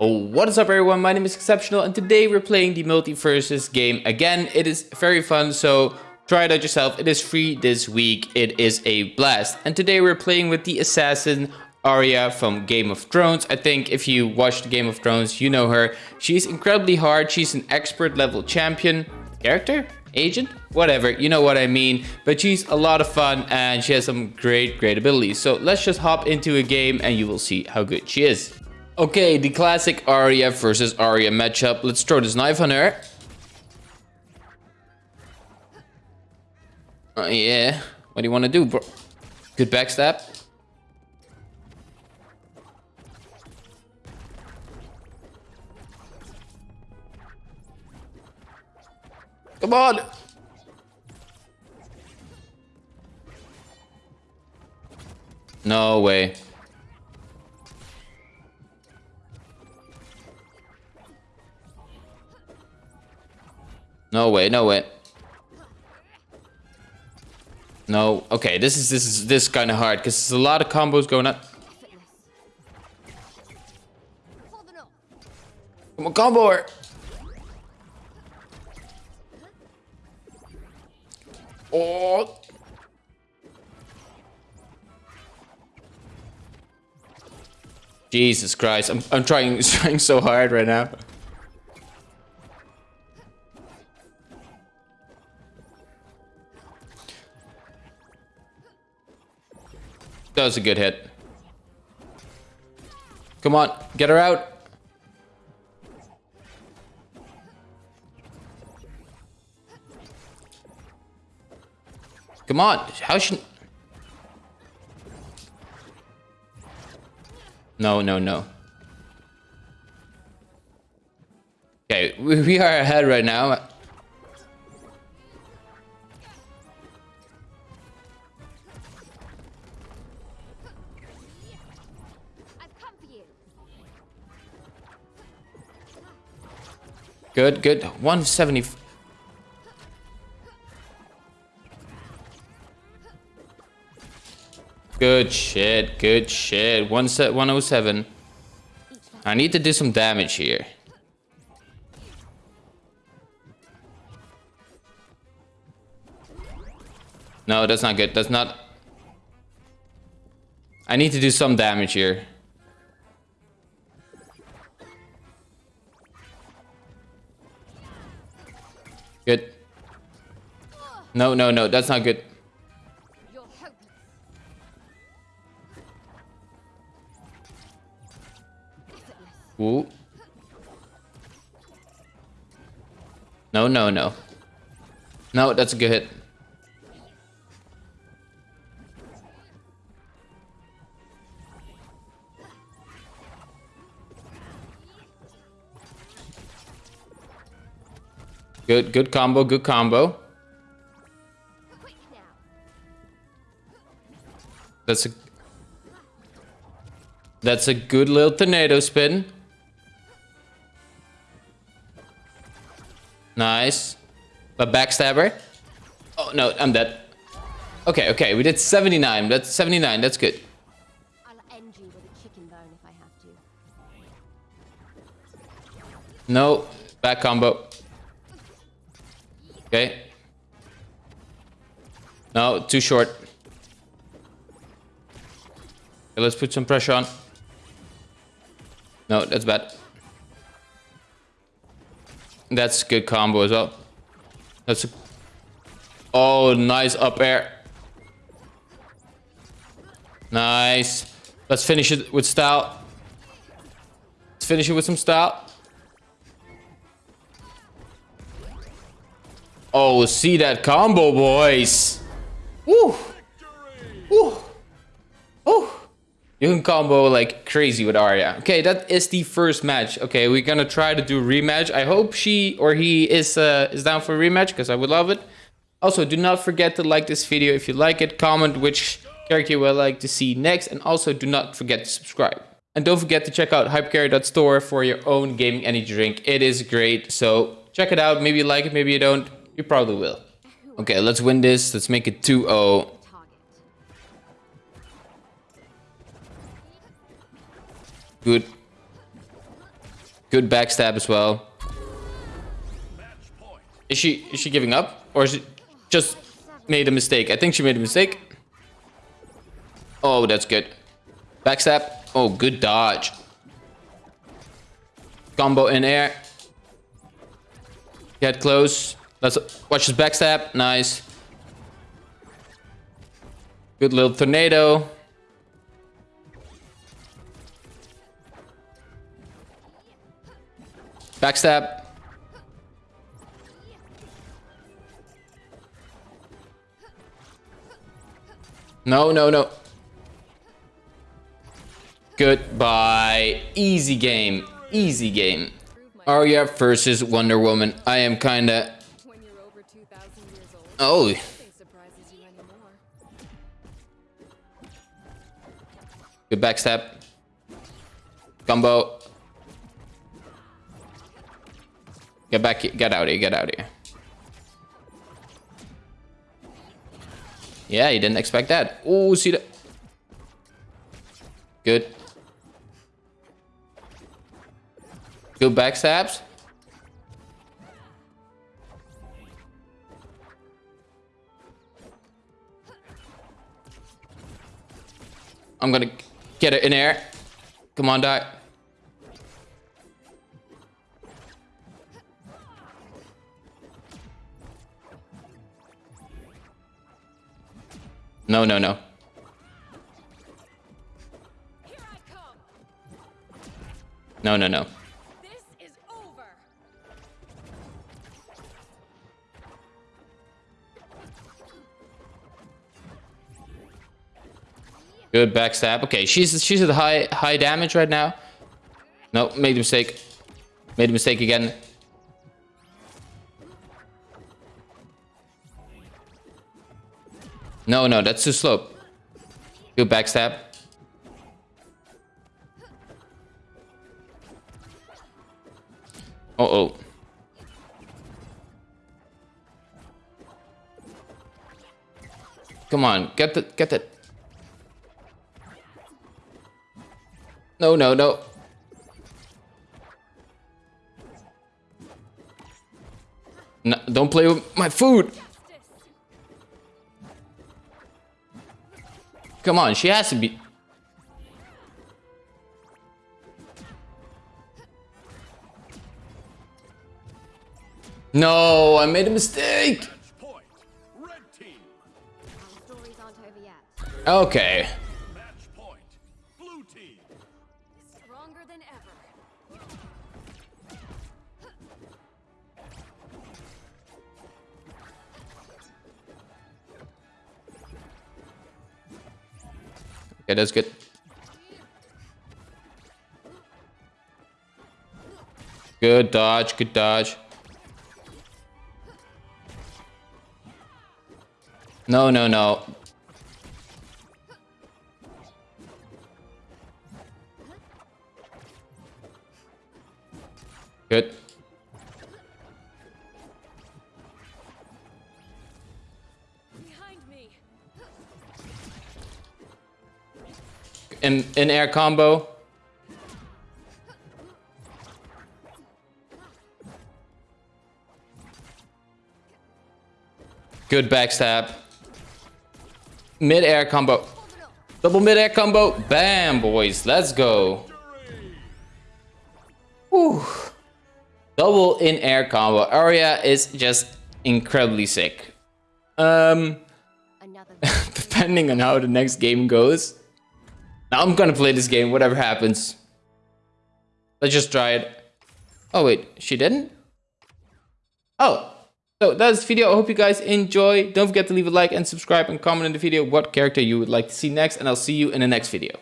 Oh, what is up everyone, my name is Exceptional and today we're playing the MultiVersus game again. It is very fun, so try it out yourself. It is free this week, it is a blast. And today we're playing with the assassin Arya from Game of Thrones. I think if you watched Game of Thrones, you know her. She's incredibly hard, she's an expert level champion. Character? Agent? Whatever, you know what I mean. But she's a lot of fun and she has some great, great abilities. So let's just hop into a game and you will see how good she is. Okay, the classic Arya versus Arya matchup. Let's throw this knife on her. Uh, yeah. What do you want to do, bro? Good backstab. Come on! No way. No way, no way. No, okay, this is this is this kind of hard because there's a lot of combos going up. Come on, combo her. Oh. Jesus Christ, I'm I'm trying trying so hard right now. That was a good hit. Come on, get her out. Come on, how should... No, no, no. Okay, we are ahead right now. Good, good. 170. Good shit, good shit. One set 107. I need to do some damage here. No, that's not good. That's not... I need to do some damage here. Good. No, no, no, that's not good. Ooh. No, no, no. No, that's a good hit. Good, good combo, good combo. That's a That's a good little tornado spin. Nice. But backstabber. Oh no, I'm dead. Okay, okay, we did 79. That's 79, that's good. No, back combo. Okay. No, too short. Okay, let's put some pressure on. No, that's bad. That's good combo as well. That's a... Oh, nice up air. Nice. Let's finish it with style. Let's finish it with some style. Oh, see that combo, boys. Woo. Woo. Woo. You can combo like crazy with Arya. Okay, that is the first match. Okay, we're gonna try to do rematch. I hope she or he is uh, is down for rematch because I would love it. Also, do not forget to like this video if you like it. Comment which character you would like to see next. And also do not forget to subscribe. And don't forget to check out hypercarry.store for your own gaming energy drink. It is great. So check it out. Maybe you like it, maybe you don't. You probably will. Okay, let's win this. Let's make it 2-0. Good. Good backstab as well. Is she is she giving up? Or is it just made a mistake? I think she made a mistake. Oh, that's good. Backstab. Oh, good dodge. Combo in air. Get close. Let's watch his backstab. Nice. Good little tornado. Backstab. No, no, no. Goodbye. Easy game. Easy game. Arya versus Wonder Woman. I am kinda... Oh, nothing surprises you anymore. good backstab. Combo. Get back, get out of here, get out of here. Yeah, you didn't expect that. Oh, see that? Good. Good backstabs. I'm gonna get it in air. Come on, die. No, no, no. No, no, no. Good backstab. Okay, she's she's at high high damage right now. No, made a mistake. Made a mistake again. No, no, that's too slow. Good backstab. Uh oh. Come on, get the get the No, no, no. No, don't play with my food. Come on, she has to be. No, I made a mistake. Point. Than ever. Okay, that's good. Good dodge, good dodge. No, no, no. Good. Behind me! In in air combo. Good backstab. Mid air combo. Double mid air combo. Bam, boys. Let's go. Whew. Double in air combo. Arya is just incredibly sick. Um, depending on how the next game goes. Now I'm gonna play this game, whatever happens. Let's just try it. Oh wait, she didn't? Oh, so that's the video. I hope you guys enjoy. Don't forget to leave a like and subscribe and comment in the video what character you would like to see next. And I'll see you in the next video.